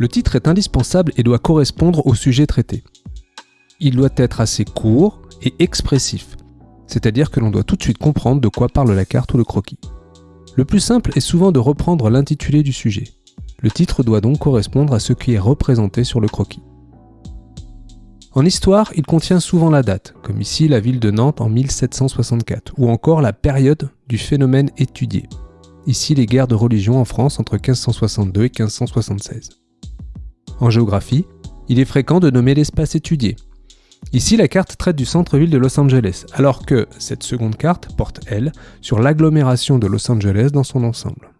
Le titre est indispensable et doit correspondre au sujet traité. Il doit être assez court et expressif, c'est-à-dire que l'on doit tout de suite comprendre de quoi parle la carte ou le croquis. Le plus simple est souvent de reprendre l'intitulé du sujet. Le titre doit donc correspondre à ce qui est représenté sur le croquis. En histoire, il contient souvent la date, comme ici la ville de Nantes en 1764, ou encore la période du phénomène étudié, ici les guerres de religion en France entre 1562 et 1576. En géographie, il est fréquent de nommer l'espace étudié. Ici, la carte traite du centre-ville de Los Angeles, alors que cette seconde carte porte, elle, sur l'agglomération de Los Angeles dans son ensemble.